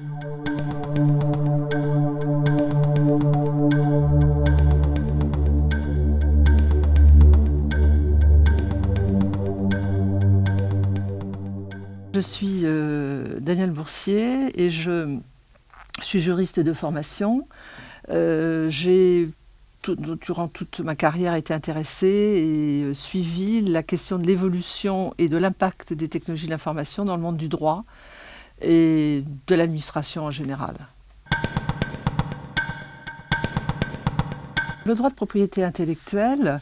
Je suis euh, Daniel Boursier et je suis juriste de formation. Euh, j'ai durant toute ma carrière été intéressée et euh, suivi la question de l'évolution et de l'impact des technologies de l'information dans le monde du droit et de l'administration en général. Le droit de propriété intellectuelle,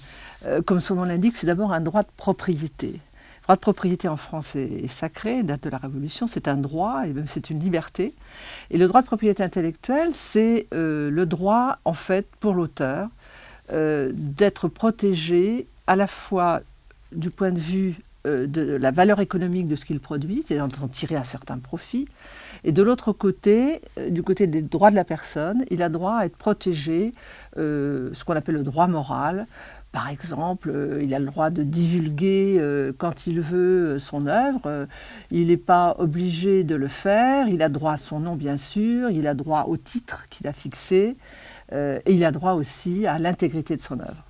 comme son nom l'indique, c'est d'abord un droit de propriété. Le droit de propriété en France est, sacré, date de la Révolution, c'est un droit et même c'est une liberté. Et le droit de propriété intellectuelle, c'est euh, le droit, en fait, pour l'auteur, euh, d'être protégé à la fois du point de vue euh, de la valeur économique de ce qu'il produit, c'est-à-dire d'en tirer un certain profit, et de l'autre côté, du côté des droits de la personne, il a droit à être protégé, ce qu'on appelle le droit moral, par exemple, euh, il a le droit de divulguer euh, quand il veut euh, son œuvre. il n'est pas obligé de le faire. Il a droit à son nom, bien sûr. Il a droit au titre qu'il a fixé. et il a droit aussi à l'intégrité de son œuvre.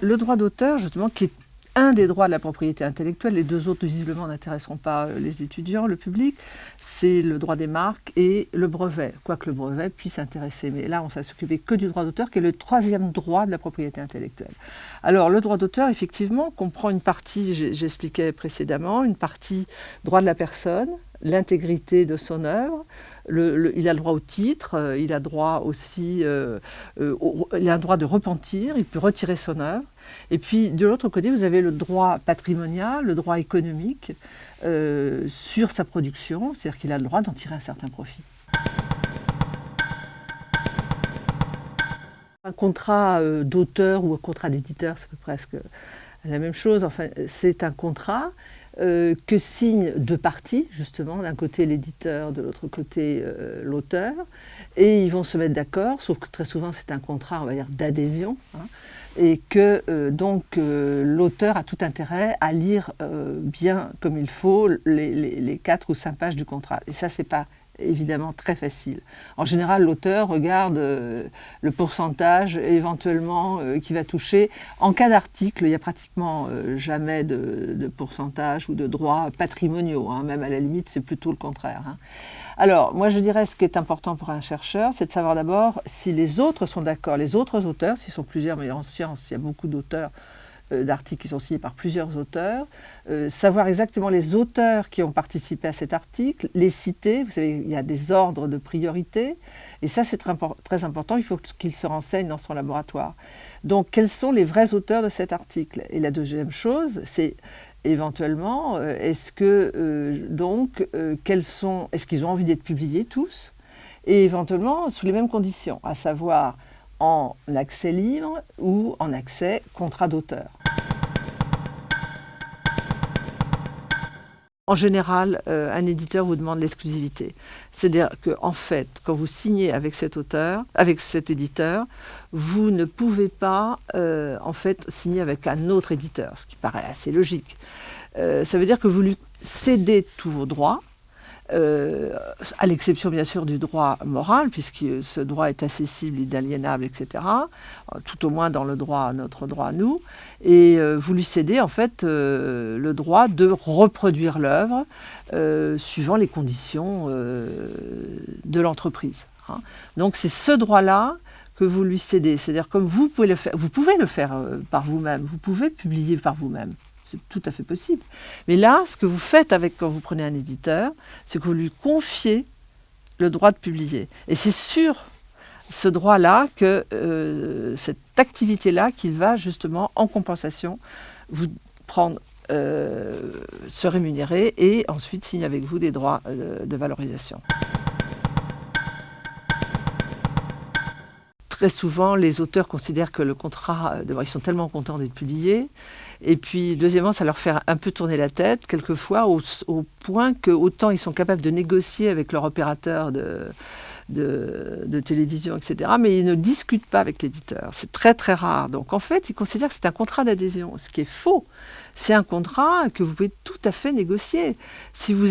Le droit d'auteur, justement, qui est un des droits de la propriété intellectuelle, les deux autres visiblement n'intéresseront pas euh, les étudiants, le public, c'est le droit des marques et le brevet, quoique le brevet puisse intéresser. Mais là, on ne va s'occuper que du droit d'auteur, qui est le troisième droit de la propriété intellectuelle. Alors, le droit d'auteur, effectivement, comprend une partie, j'expliquais précédemment, une partie droit de la personne, l'intégrité de son œuvre, il a le droit au titre, euh, il a droit aussi, euh, euh, il a un droit de repentir, il peut retirer son œuvre. Et puis de l'autre côté, vous avez le droit patrimonial, le droit économique sur sa production, c'est-à-dire qu'il a le droit d'en tirer un certain profit. Un contrat d'auteur ou un contrat d'éditeur, c'est presque la même chose. Enfin, c'est un contrat euh, que signent deux parties, justement, d'un côté l'éditeur, de l'autre côté euh, l'auteur, et ils vont se mettre d'accord, sauf que très souvent c'est un contrat, on va dire, d'adhésion, hein, et que euh, donc l'auteur a tout intérêt à lire bien comme il faut les, les, quatre ou cinq pages du contrat. Et ça, c'est pas évidemment très facile. En général, l'auteur regarde euh, le pourcentage éventuellement euh, qui va toucher. En cas d'article, il n'y a pratiquement euh, jamais de, pourcentage ou de droits patrimoniaux. Hein. Même à la limite, c'est plutôt le contraire. Hein. Alors, moi je dirais ce qui est important pour un chercheur, c'est de savoir d'abord si les autres sont d'accord, les autres auteurs, s'ils sont plusieurs, mais en science, il y a beaucoup d'auteurs d'articles qui sont signés par plusieurs auteurs, euh, savoir exactement les auteurs qui ont participé à cet article, les citer, vous savez, il y a des ordres de priorité, et ça c'est très, important, il faut qu'il se renseigne dans son laboratoire. Donc quels sont les vrais auteurs de cet article? Et la deuxième chose, c'est éventuellement, euh, est-ce que donc, quels sont, est-ce qu'ils ont envie d'être publiés tous? Et éventuellement sous les mêmes conditions, à savoir en accès libre ou en accès contrat d'auteur. En général, euh, un éditeur vous demande l'exclusivité. C'est-à-dire qu'en en fait, quand vous signez avec cet auteur, avec cet éditeur, vous ne pouvez pas euh, en fait signer avec un autre éditeur, ce qui paraît assez logique. Euh, ça veut dire que vous lui cédez tous vos droits, à l'exception bien sûr du droit moral, puisque ce droit est accessible, inaliénable, etc., tout au moins dans le droit, notre droit à nous, et euh, vous lui cédez en fait euh, le droit de reproduire l'œuvre suivant les conditions de l'entreprise. Hein. Donc c'est ce droit-là que vous lui cédez, c'est-à-dire comme vous pouvez le faire, vous pouvez le faire par vous-même, vous pouvez publier par vous-même c'est tout à fait possible. Mais là, ce que vous faites avec quand vous prenez un éditeur, c'est que vous lui confiez le droit de publier. Et c'est sur ce droit-là, que euh, cette activité-là, qu'il va justement, en compensation, vous prendre, euh, se rémunérer et ensuite signer avec vous des droits euh, de valorisation. Très souvent, les auteurs considèrent que le contrat, ils sont tellement contents d'être publiés, et puis, deuxièmement, ça leur fait un peu tourner la tête, quelquefois, au, point que autant ils sont capables de négocier avec leur opérateur de, de, télévision, etc. Mais ils ne discutent pas avec l'éditeur. C'est très très rare. Donc en fait, ils considèrent que c'est un contrat d'adhésion, ce qui est faux. C'est un contrat que vous pouvez tout à fait négocier. Si vous,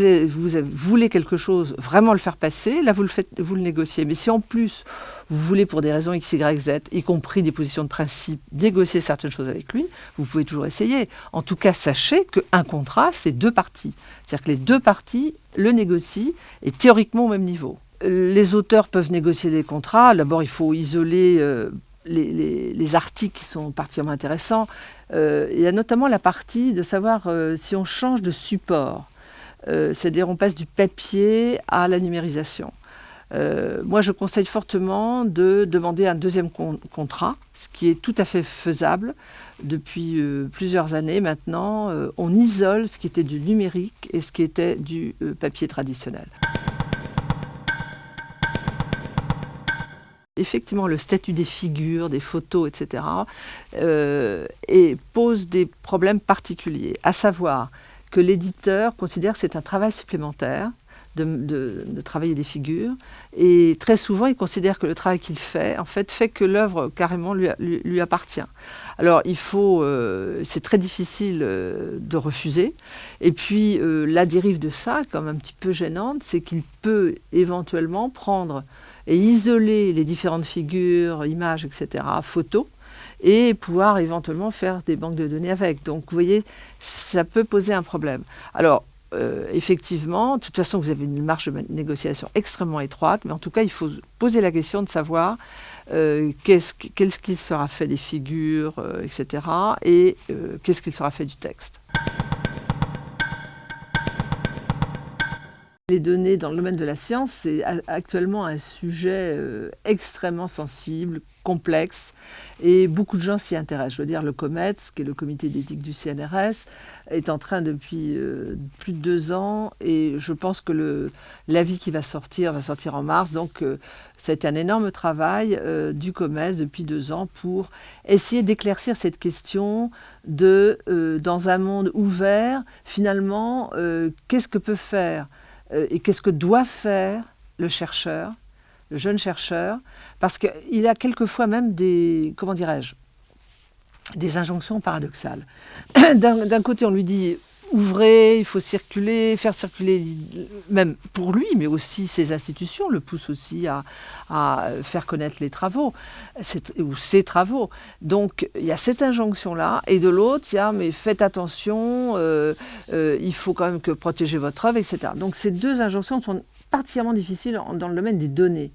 voulez quelque chose, vraiment le faire passer, là vous le, vous le négociez. Mais si en plus vous voulez pour des raisons X, Y, Z, y compris des positions de principe, négocier certaines choses avec lui, vous pouvez toujours essayer. En tout cas, sachez qu'un contrat, c'est deux parties. C'est-à-dire que les deux parties le négocient et théoriquement au même niveau. Les auteurs peuvent négocier des contrats. D'abord, il faut isoler euh, les, articles qui sont particulièrement intéressants. Euh, il y a notamment la partie de savoir euh, si on change de support. C'est-à-dire on passe du papier à la numérisation. moi, je conseille fortement de demander un deuxième contrat, ce qui est tout à fait faisable depuis plusieurs années maintenant. on isole ce qui était du numérique et ce qui était du papier traditionnel. Effectivement le statut des figures, des photos, etc., euh, et pose des problèmes particuliers, à savoir que l'éditeur considère que c'est un travail supplémentaire de, travailler des figures, et très souvent il considère que le travail qu'il fait, en fait, fait que l'œuvre carrément lui, appartient. Alors il faut, euh, c'est très difficile euh, de refuser, et puis la dérive de ça, comme un petit peu gênante, c'est qu'il peut éventuellement prendre et isoler les différentes figures, images, etc., photos, et pouvoir éventuellement faire des banques de données avec. Donc vous voyez, ça peut poser un problème. Alors, euh, effectivement, de toute façon, vous avez une marge de négociation extrêmement étroite, mais en tout cas, il faut poser la question de savoir euh, qu'est-ce qu'il sera fait des figures, euh, etc., et qu'est-ce qu'il sera fait du texte. Les données dans le domaine de la science, c'est actuellement un sujet euh, extrêmement sensible, complexe, et beaucoup de gens s'y intéressent. Je veux dire, le COMETS, qui est le comité d'éthique du CNRS, est en train depuis euh, plus de deux ans, et je pense que l'avis qui va sortir va sortir en mars. Donc, euh, c'est un énorme travail du COMETS depuis deux ans pour essayer d'éclaircir cette question de, dans un monde ouvert, finalement, qu'est-ce que peut faire euh, et qu'est-ce que doit faire le chercheur, le jeune chercheur, parce qu'il a quelquefois même des, comment dirais-je, des injonctions paradoxales. D'un côté, on lui dit ouvrez, il faut circuler, faire circuler, même pour lui, mais aussi ses institutions le poussent aussi à, faire connaître les travaux, ou ses travaux. Donc il y a cette injonction-là, et de l'autre, il y a mais faites attention, euh, euh, il faut quand même protéger votre œuvre, etc. Donc ces deux injonctions sont particulièrement difficiles dans le domaine des données.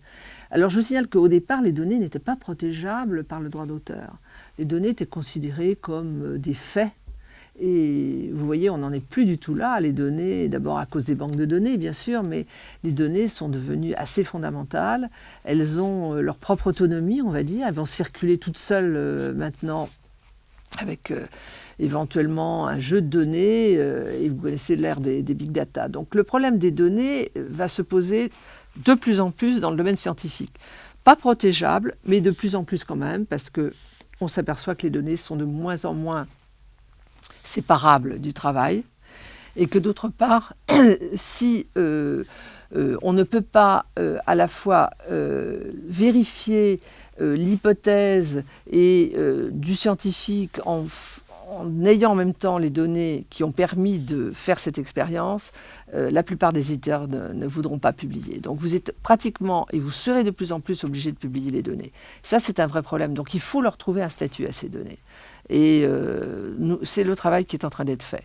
Alors je vous signale qu'au départ, les données n'étaient pas protégeables par le droit d'auteur. Les données étaient considérées comme euh, des faits et vous voyez, on n'en est plus du tout là. Les données, d'abord à cause des banques de données, bien sûr, mais les données sont devenues assez fondamentales. Elles ont euh, leur propre autonomie, on va dire. Elles vont circuler toutes seules euh, maintenant avec euh, éventuellement un jeu de données. et vous connaissez l'ère des, des, big data. Donc le problème des données va se poser de plus en plus dans le domaine scientifique. Pas protégeable, mais de plus en plus quand même, parce que on s'aperçoit que les données sont de moins en moins séparable du travail, et que d'autre part, si euh, euh, on ne peut pas euh, à la fois vérifier l'hypothèse et du scientifique en, ayant en même temps les données qui ont permis de faire cette expérience, la plupart des éditeurs ne, voudront pas publier. Donc vous êtes pratiquement, et vous serez de plus en plus obligé de publier les données. Ça, c'est un vrai problème. Donc il faut leur trouver un statut à ces données. Et euh, c'est le travail qui est en train d'être fait.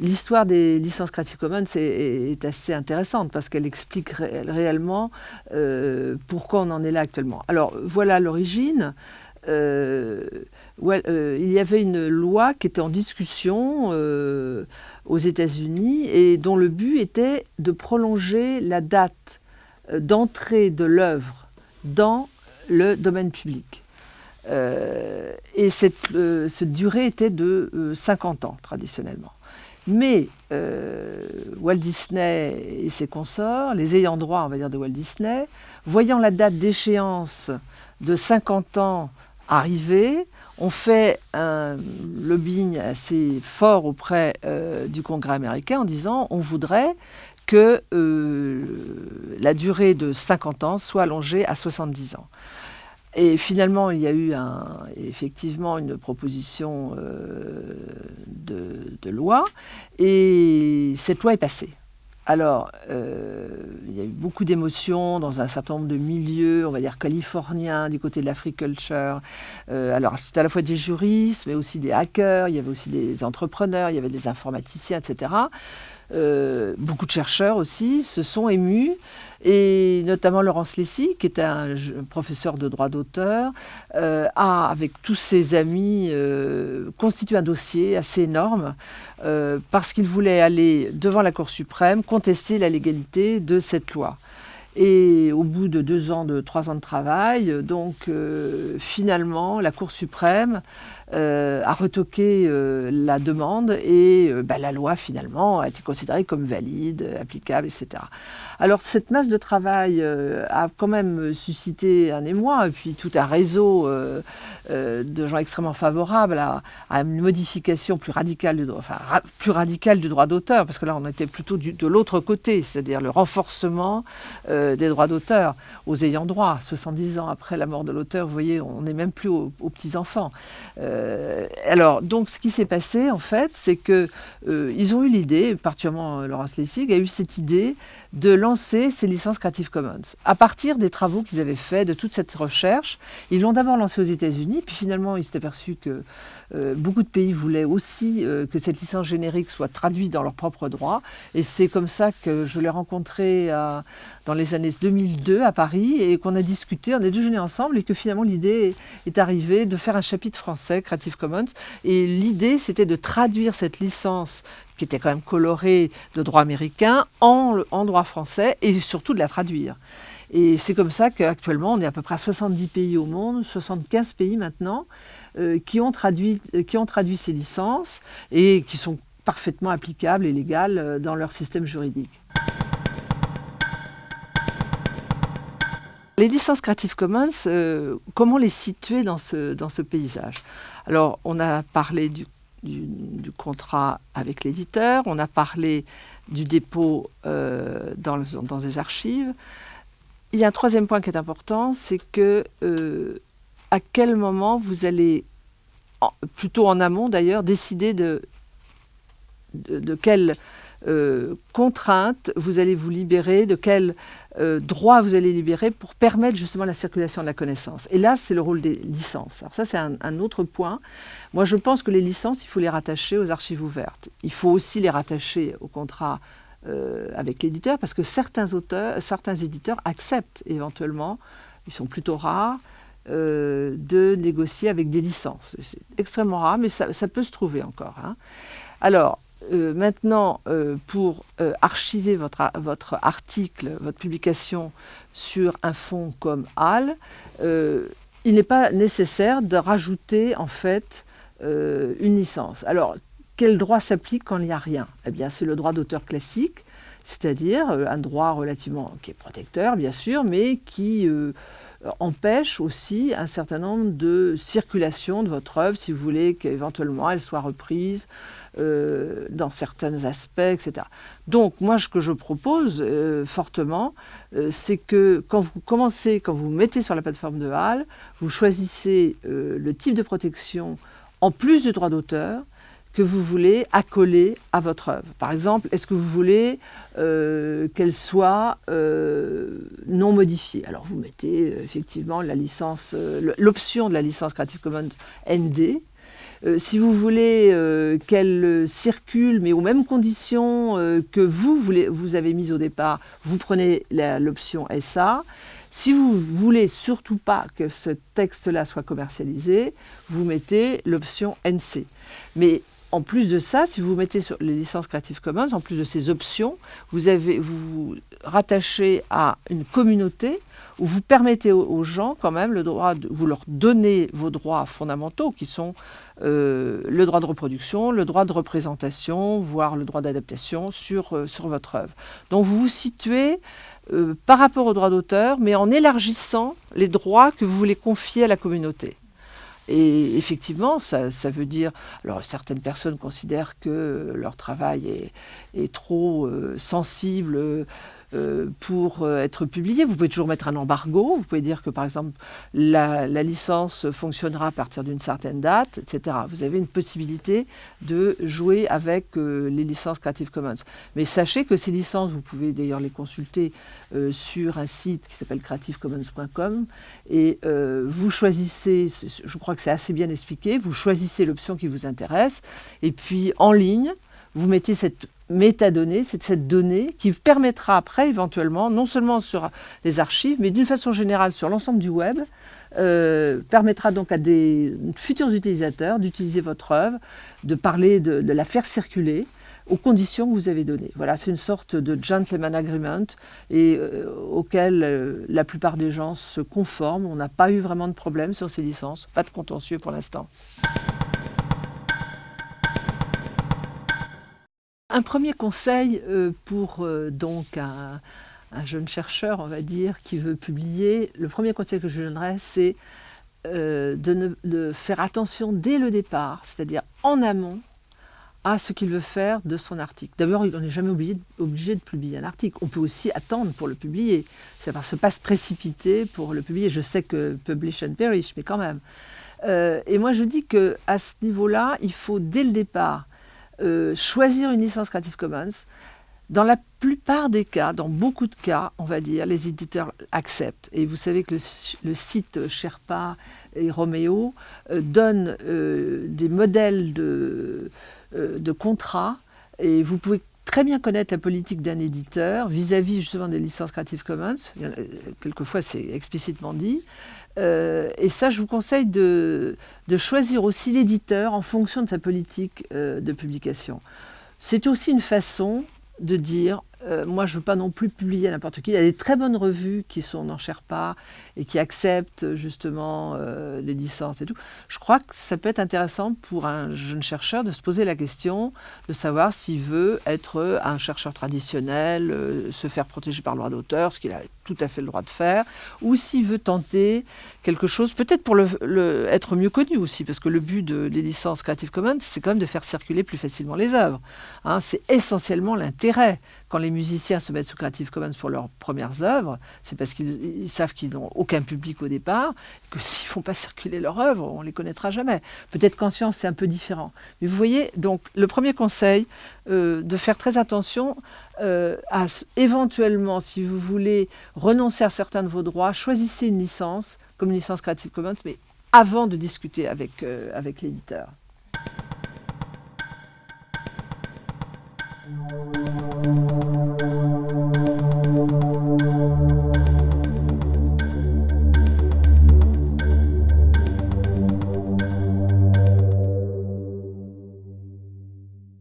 L'histoire des licences Creative Commons est, assez intéressante parce qu'elle explique réellement euh, pourquoi on en est là actuellement. Alors voilà l'origine. Euh, il y avait une loi qui était en discussion aux États-Unis et dont le but était de prolonger la date d'entrée de l'œuvre dans le domaine public. Euh, et cette, euh, cette, durée était de 50 euh, ans traditionnellement. Mais Walt Disney et ses consorts, les ayants droit, on va dire, de Walt Disney, voyant la date d'échéance de 50 ans arriver, ont fait un lobbying assez fort auprès du Congrès américain en disant on voudrait que la durée de 50 ans soit allongée à 70 ans. Et finalement, il y a eu effectivement une proposition de, loi, et cette loi est passée. Alors, euh, il y a eu beaucoup d'émotions dans un certain nombre de milieux, on va dire californiens, du côté de l'agriculture. Euh, alors, c'était à la fois des juristes, mais aussi des hackers, il y avait aussi des entrepreneurs, il y avait des informaticiens, etc. Euh, beaucoup de chercheurs aussi se sont émus, et notamment Laurence Lessy, qui était un professeur de droit d'auteur, euh, a, avec tous ses amis, euh, constitué un dossier assez énorme parce qu'il voulait aller devant la Cour suprême contester la légalité de cette loi. Et au bout de deux ans, de trois ans de travail, donc finalement, la Cour suprême euh, a retoqué euh, la demande et euh, bah, la loi finalement a été considérée comme valide, applicable, etc. Alors cette masse de travail a quand même suscité un émoi et puis tout un réseau de gens extrêmement favorables à, une modification plus radicale du droit d'auteur, parce que là on était plutôt de l'autre côté, c'est-à-dire le renforcement des droits d'auteur aux ayants droit. 70 ans après la mort de l'auteur, vous voyez, on n'est même plus aux, petits-enfants. Euh, alors, donc, ce qui s'est passé, en fait, c'est qu'ils euh, ont eu l'idée, particulièrement euh, Laurence Lessig a eu cette idée de lancer ces licences Creative Commons. À partir des travaux qu'ils avaient faits, de toute cette recherche, ils l'ont d'abord lancé aux États-Unis, puis finalement, ils s'est aperçu que euh, beaucoup de pays voulaient aussi euh, que cette licence générique soit traduite dans leur propre droit. Et c'est comme ça que je l'ai rencontré dans les années 2002 à Paris et qu'on a discuté, on a déjeuné ensemble et que finalement l'idée est arrivée de faire un chapitre français, Creative Commons. Et l'idée, c'était de traduire cette licence qui était quand même colorée de droit américain en, droit français et surtout de la traduire. Et c'est comme ça qu'actuellement, on est à peu près à 70 pays au monde, 75 pays maintenant, euh, qui, ont traduit, euh, qui ont traduit ces licences et qui sont parfaitement applicables et légales euh, dans leur système juridique. Les licences Creative Commons, comment les situer dans ce, dans ce paysage? Alors, on a parlé du, du, contrat avec l'éditeur, on a parlé du dépôt dans, dans les archives. Il y a un troisième point qui est important, c'est que à quel moment vous allez, plutôt en amont d'ailleurs, décider de, de, quelles euh, contraintes vous allez vous libérer, de quels euh, droits vous allez libérer pour permettre justement la circulation de la connaissance. Et là, c'est le rôle des licences. Alors ça, c'est un, autre point. Moi, je pense que les licences, il faut les rattacher aux archives ouvertes. Il faut aussi les rattacher au contrat euh, avec l'éditeur, parce que certains auteurs, certains éditeurs acceptent éventuellement, ils sont plutôt rares, euh, de négocier avec des licences. C'est extrêmement rare, mais ça, peut se trouver encore. Hein. Alors, euh, maintenant, euh, pour archiver votre, votre, article, votre publication sur un fonds comme HAL, il n'est pas nécessaire de rajouter en fait une licence. Alors, quel droit s'applique quand il n'y a rien? Eh bien, c'est le droit d'auteur classique, c'est-à-dire un droit relativement qui est protecteur, bien sûr, mais qui euh, empêche aussi un certain nombre de circulations de votre œuvre, si vous voulez qu'éventuellement elle soit reprise euh, dans certains aspects, etc. Donc moi, ce que je propose euh, fortement, c'est que quand vous commencez, quand vous mettez sur la plateforme de HAL, vous choisissez le type de protection en plus du droit d'auteur, que vous voulez accoler à votre œuvre. Par exemple, est-ce que vous voulez euh, qu'elle soit euh, non modifiée? Alors vous mettez euh, effectivement la licence, l'option de la licence Creative Commons ND. si vous voulez qu'elle circule, mais aux mêmes conditions que vous, voulez, vous avez mises au départ, vous prenez l'option SA. Si vous voulez surtout pas que ce texte-là soit commercialisé, vous mettez l'option NC. Mais en plus de ça, si vous mettez sur les licences Creative Commons, en plus de ces options, vous avez, vous, rattachez à une communauté où vous permettez aux, gens quand même le droit, de, vous leur donnez vos droits fondamentaux qui sont euh, le droit de reproduction, le droit de représentation, voire le droit d'adaptation sur, euh, sur votre œuvre. Donc vous vous situez euh, par rapport au droit d'auteur, mais en élargissant les droits que vous voulez confier à la communauté. Et effectivement, ça, veut dire... Alors, certaines personnes considèrent que leur travail est, trop sensible euh, pour euh, être publié. Vous pouvez toujours mettre un embargo. Vous pouvez dire que, par exemple, la, licence fonctionnera à partir d'une certaine date, etc. Vous avez une possibilité de jouer avec euh, les licences Creative Commons. Mais sachez que ces licences, vous pouvez d'ailleurs les consulter sur un site qui s'appelle creativecommons.com et vous choisissez, je crois que c'est assez bien expliqué, vous choisissez l'option qui vous intéresse et puis en ligne, vous mettez cette métadonnée, cette donnée qui permettra après éventuellement, non seulement sur les archives, mais d'une façon générale sur l'ensemble du web, euh, permettra donc à des futurs utilisateurs d'utiliser votre œuvre, de parler, de, la faire circuler aux conditions que vous avez données. Voilà, c'est une sorte de gentleman agreement et euh, auquel euh, la plupart des gens se conforment. On n'a pas eu vraiment de problème sur ces licences, pas de contentieux pour l'instant. Un premier conseil euh, pour euh, donc un, jeune chercheur, on va dire, qui veut publier, le premier conseil que je donnerais, c'est euh, de, faire attention dès le départ, c'est-à-dire en amont, à ce qu'il veut faire de son article. D'abord, on n'est jamais obligé, de publier un article. On peut aussi attendre pour le publier. C'est ne pas se précipiter pour le publier. Je sais que publish and perish, mais quand même. et moi, je dis qu'à ce niveau-là, il faut dès le départ euh, choisir une licence Creative Commons, dans la plupart des cas, dans beaucoup de cas, on va dire, les éditeurs acceptent. Et vous savez que le, site Sherpa et Romeo euh, donne euh, des modèles de, de contrats et vous pouvez très bien connaître la politique d'un éditeur vis-à-vis justement des licences Creative Commons. quelquefois, c'est explicitement dit. Euh, et ça, je vous conseille de, choisir aussi l'éditeur en fonction de sa politique euh, de publication. C'est aussi une façon de dire euh, moi, je ne veux pas non plus publier n'importe qui. Il y a des très bonnes revues qui sont n'en pas et qui acceptent justement euh, les licences et tout. Je crois que ça peut être intéressant pour un jeune chercheur de se poser la question de savoir s'il veut être un chercheur traditionnel, euh, se faire protéger par le droit d'auteur, ce qu'il a tout à fait le droit de faire, ou s'il veut tenter quelque chose, peut-être pour être mieux connu aussi, parce que le but de, des licences Creative Commons, c'est quand même de faire circuler plus facilement les œuvres. Hein. c'est essentiellement l'intérêt quand les musiciens se mettent sous Creative Commons pour leurs premières œuvres, c'est parce qu'ils savent qu'ils n'ont aucun public au départ, que s'ils ne font pas circuler leurs œuvres, on ne les connaîtra jamais. Peut-être qu'en science, c'est un peu différent. Mais vous voyez, donc, le premier conseil, euh, de faire très attention euh, à, éventuellement, si vous voulez renoncer à certains de vos droits, choisissez une licence, comme une licence Creative Commons, mais avant de discuter avec, euh, avec l'éditeur.